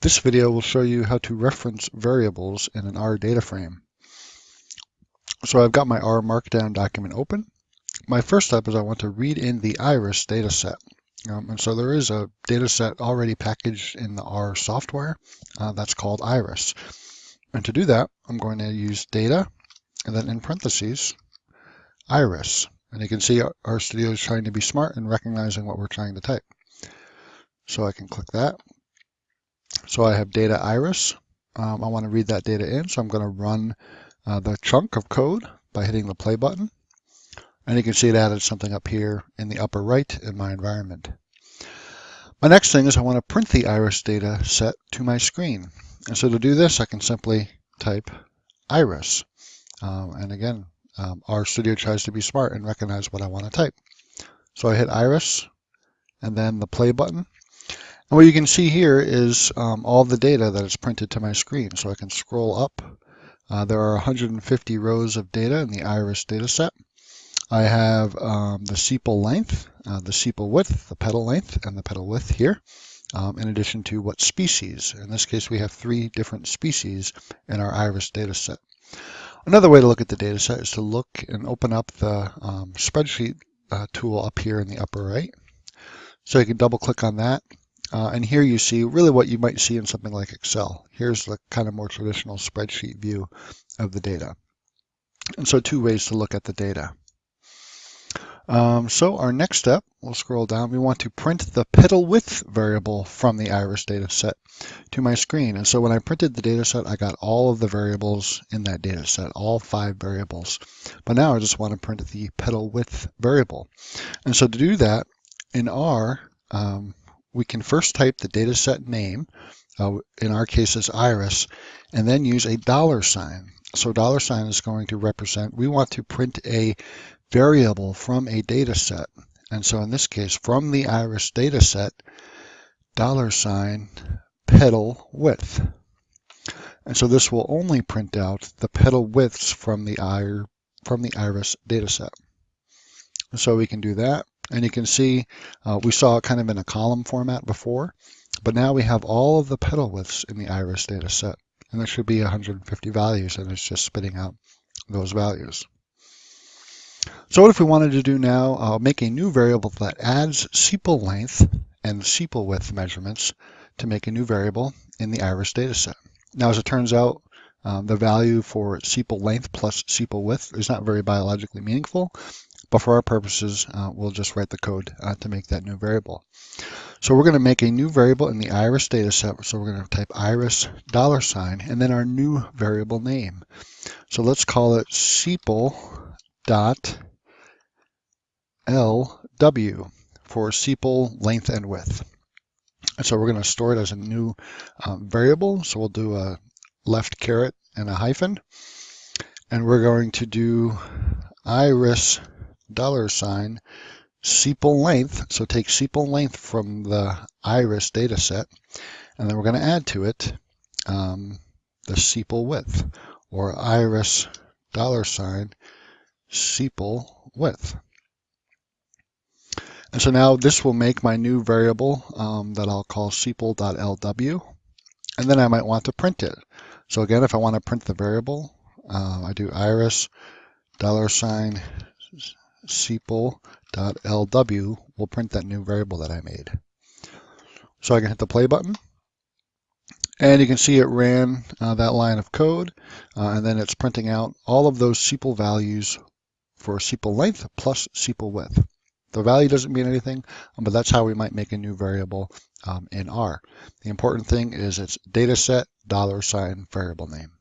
This video will show you how to reference variables in an R data frame. So I've got my R Markdown document open. My first step is I want to read in the iris data set. Um, and so there is a data set already packaged in the R software uh, that's called iris. And to do that, I'm going to use data and then in parentheses, iris. And you can see RStudio is trying to be smart and recognizing what we're trying to type. So I can click that so I have data iris. Um, I want to read that data in, so I'm going to run uh, the chunk of code by hitting the play button. And you can see it added something up here in the upper right in my environment. My next thing is I want to print the iris data set to my screen. And so to do this, I can simply type iris. Um, and again, um, RStudio tries to be smart and recognize what I want to type. So I hit iris and then the play button. And what you can see here is um, all the data that is printed to my screen. So I can scroll up. Uh, there are 150 rows of data in the iris dataset. I have um, the sepal length, uh, the sepal width, the petal length, and the petal width here, um, in addition to what species. In this case, we have three different species in our iris dataset. Another way to look at the dataset is to look and open up the um, spreadsheet uh, tool up here in the upper right. So you can double click on that uh, and here you see really what you might see in something like Excel. Here's the kind of more traditional spreadsheet view of the data. And so two ways to look at the data. Um, so our next step, we'll scroll down, we want to print the petal width variable from the iris data set to my screen. And so when I printed the data set, I got all of the variables in that data set, all five variables. But now I just want to print the petal width variable. And so to do that, in R, um, we can first type the dataset name, uh, in our case it's iris, and then use a dollar sign. So dollar sign is going to represent, we want to print a variable from a dataset. And so in this case, from the iris dataset, dollar sign petal width. And so this will only print out the petal widths from the, from the iris dataset. So we can do that. And you can see uh, we saw it kind of in a column format before, but now we have all of the petal widths in the iris data set. And there should be 150 values, and it's just spitting out those values. So what if we wanted to do now, uh, make a new variable that adds sepal length and sepal width measurements to make a new variable in the iris data set. Now, as it turns out, um, the value for sepal length plus sepal width is not very biologically meaningful, but for our purposes, uh, we'll just write the code uh, to make that new variable. So we're going to make a new variable in the iris data set. So we're going to type iris dollar sign and then our new variable name. So let's call it sepal dot LW for sepal length and width. And so we're going to store it as a new um, variable. So we'll do a left caret and a hyphen. And we're going to do iris dollar sign sepal length. So take sepal length from the iris data set, and then we're going to add to it um, the sepal width or iris dollar sign sepal width. And so now this will make my new variable um, that I'll call sepal.lw. And then I might want to print it. So again, if I want to print the variable, uh, I do iris dollar sign sepal.lw will print that new variable that I made. So I can hit the play button. And you can see it ran uh, that line of code, uh, and then it's printing out all of those sepal values for sepal length plus sepal width. The value doesn't mean anything, but that's how we might make a new variable um, in R. The important thing is it's data set dollar sign variable name.